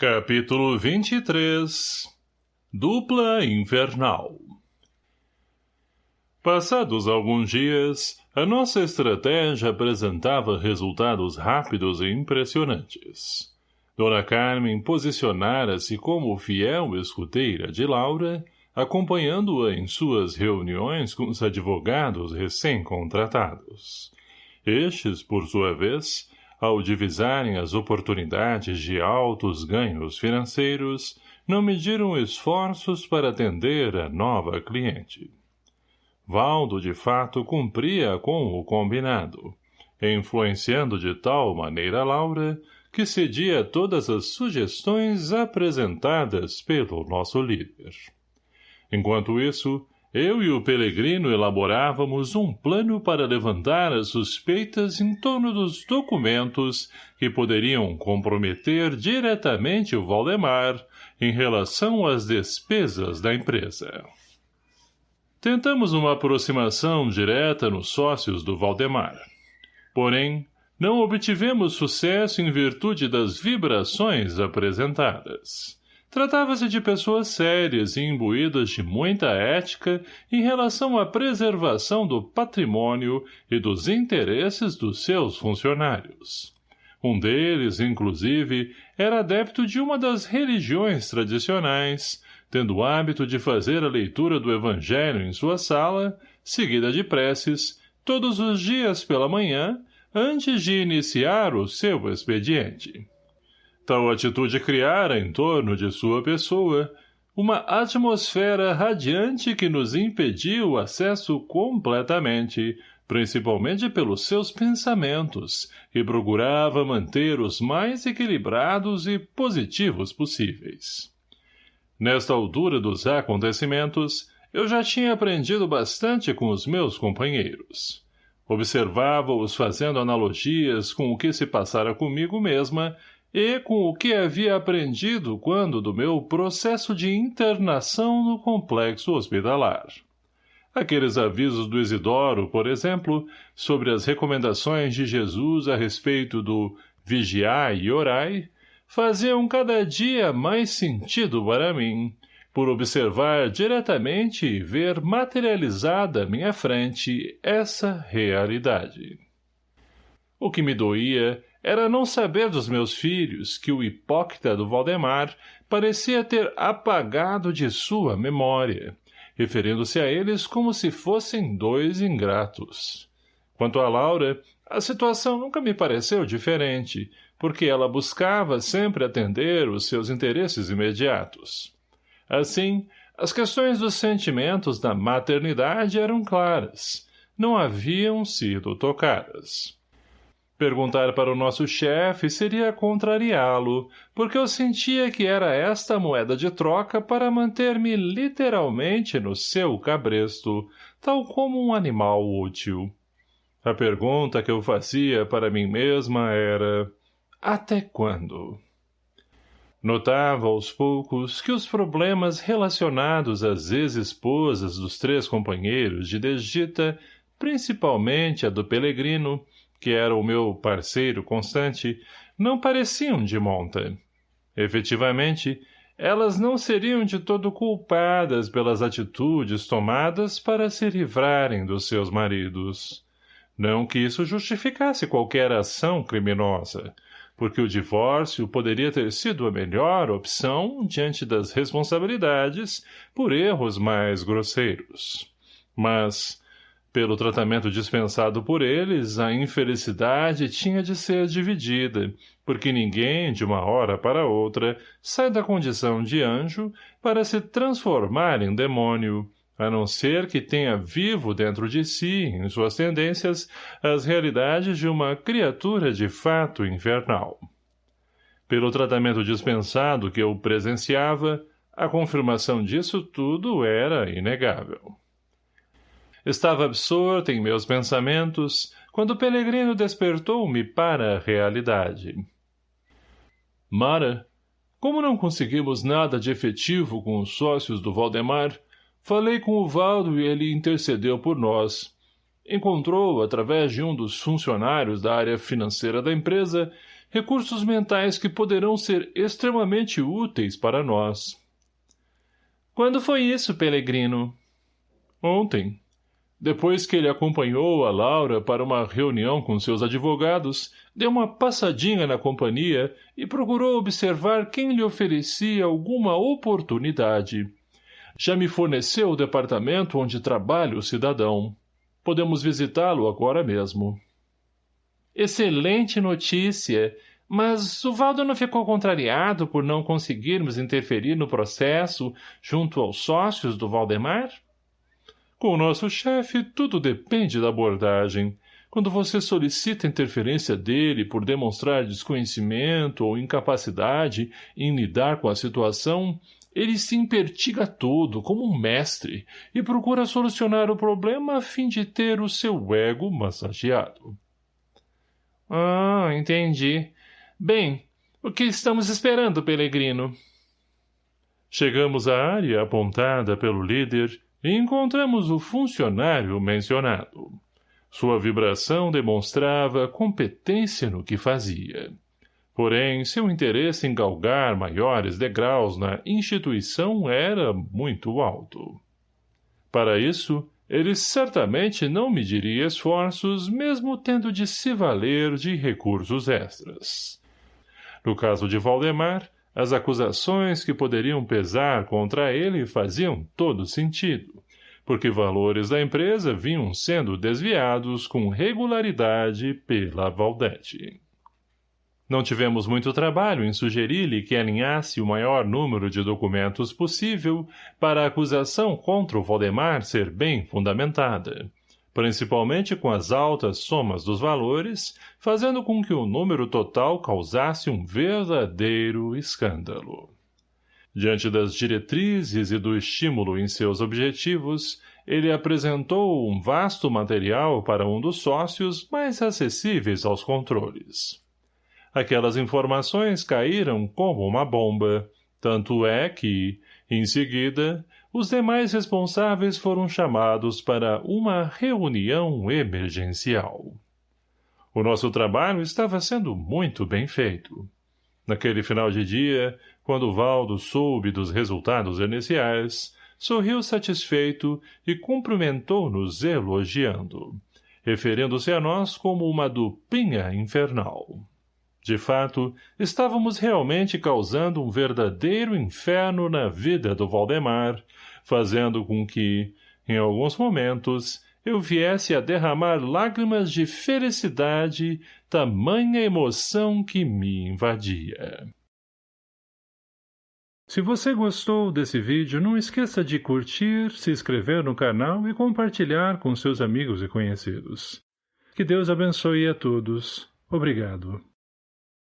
Capítulo 23 Dupla Infernal Passados alguns dias, a nossa estratégia apresentava resultados rápidos e impressionantes. Dona Carmen posicionara-se como fiel escuteira de Laura, acompanhando-a em suas reuniões com os advogados recém-contratados. Estes, por sua vez, ao divisarem as oportunidades de altos ganhos financeiros, não mediram esforços para atender a nova cliente. Valdo, de fato, cumpria com o combinado, influenciando de tal maneira Laura que cedia todas as sugestões apresentadas pelo nosso líder. Enquanto isso, eu e o Pelegrino elaborávamos um plano para levantar as suspeitas em torno dos documentos que poderiam comprometer diretamente o Valdemar em relação às despesas da empresa. Tentamos uma aproximação direta nos sócios do Valdemar. Porém, não obtivemos sucesso em virtude das vibrações apresentadas. Tratava-se de pessoas sérias e imbuídas de muita ética em relação à preservação do patrimônio e dos interesses dos seus funcionários. Um deles, inclusive, era adepto de uma das religiões tradicionais, tendo o hábito de fazer a leitura do Evangelho em sua sala, seguida de preces, todos os dias pela manhã, antes de iniciar o seu expediente. Tal atitude criara em torno de sua pessoa uma atmosfera radiante que nos impediu o acesso completamente, principalmente pelos seus pensamentos, e procurava manter os mais equilibrados e positivos possíveis. Nesta altura dos acontecimentos, eu já tinha aprendido bastante com os meus companheiros. Observava-os fazendo analogias com o que se passara comigo mesma e com o que havia aprendido quando do meu processo de internação no complexo hospitalar. Aqueles avisos do Isidoro, por exemplo, sobre as recomendações de Jesus a respeito do vigiai e orai, faziam cada dia mais sentido para mim, por observar diretamente e ver materializada à minha frente essa realidade. O que me doía era não saber dos meus filhos que o hipócrita do Valdemar parecia ter apagado de sua memória, referindo-se a eles como se fossem dois ingratos. Quanto a Laura, a situação nunca me pareceu diferente, porque ela buscava sempre atender os seus interesses imediatos. Assim, as questões dos sentimentos da maternidade eram claras, não haviam sido tocadas. Perguntar para o nosso chefe seria contrariá-lo, porque eu sentia que era esta moeda de troca para manter-me literalmente no seu cabresto, tal como um animal útil. A pergunta que eu fazia para mim mesma era até quando? Notava aos poucos que os problemas relacionados às ex-esposas dos três companheiros de desdita, principalmente a do Pelegrino, que era o meu parceiro constante, não pareciam de monta. Efetivamente, elas não seriam de todo culpadas pelas atitudes tomadas para se livrarem dos seus maridos. Não que isso justificasse qualquer ação criminosa, porque o divórcio poderia ter sido a melhor opção diante das responsabilidades por erros mais grosseiros. Mas, pelo tratamento dispensado por eles, a infelicidade tinha de ser dividida, porque ninguém, de uma hora para outra, sai da condição de anjo para se transformar em demônio, a não ser que tenha vivo dentro de si, em suas tendências, as realidades de uma criatura de fato infernal. Pelo tratamento dispensado que eu presenciava, a confirmação disso tudo era inegável. Estava absorto em meus pensamentos, quando o Pelegrino despertou-me para a realidade. Mara, como não conseguimos nada de efetivo com os sócios do Valdemar, falei com o Valdo e ele intercedeu por nós. Encontrou, através de um dos funcionários da área financeira da empresa, recursos mentais que poderão ser extremamente úteis para nós. Quando foi isso, Pelegrino? Ontem. Depois que ele acompanhou a Laura para uma reunião com seus advogados, deu uma passadinha na companhia e procurou observar quem lhe oferecia alguma oportunidade. Já me forneceu o departamento onde trabalha o cidadão. Podemos visitá-lo agora mesmo. Excelente notícia! Mas o Valdo não ficou contrariado por não conseguirmos interferir no processo junto aos sócios do Valdemar? — com o nosso chefe, tudo depende da abordagem. Quando você solicita interferência dele por demonstrar desconhecimento ou incapacidade em lidar com a situação, ele se impertiga todo, como um mestre, e procura solucionar o problema a fim de ter o seu ego massageado. Ah, entendi. Bem, o que estamos esperando, Pelegrino? Chegamos à área apontada pelo líder encontramos o funcionário mencionado. Sua vibração demonstrava competência no que fazia. Porém, seu interesse em galgar maiores degraus na instituição era muito alto. Para isso, ele certamente não mediria esforços, mesmo tendo de se valer de recursos extras. No caso de Valdemar, as acusações que poderiam pesar contra ele faziam todo sentido, porque valores da empresa vinham sendo desviados com regularidade pela Valdete. Não tivemos muito trabalho em sugerir-lhe que alinhasse o maior número de documentos possível para a acusação contra o Valdemar ser bem fundamentada, principalmente com as altas somas dos valores, fazendo com que o número total causasse um verdadeiro escândalo. Diante das diretrizes e do estímulo em seus objetivos, ele apresentou um vasto material para um dos sócios mais acessíveis aos controles. Aquelas informações caíram como uma bomba, tanto é que, em seguida, os demais responsáveis foram chamados para uma reunião emergencial. O nosso trabalho estava sendo muito bem feito. Naquele final de dia, quando Valdo soube dos resultados iniciais, sorriu satisfeito e cumprimentou-nos elogiando, referindo-se a nós como uma duplinha infernal. De fato, estávamos realmente causando um verdadeiro inferno na vida do Valdemar, fazendo com que, em alguns momentos, eu viesse a derramar lágrimas de felicidade, tamanha emoção que me invadia. Se você gostou desse vídeo, não esqueça de curtir, se inscrever no canal e compartilhar com seus amigos e conhecidos. Que Deus abençoe a todos. Obrigado.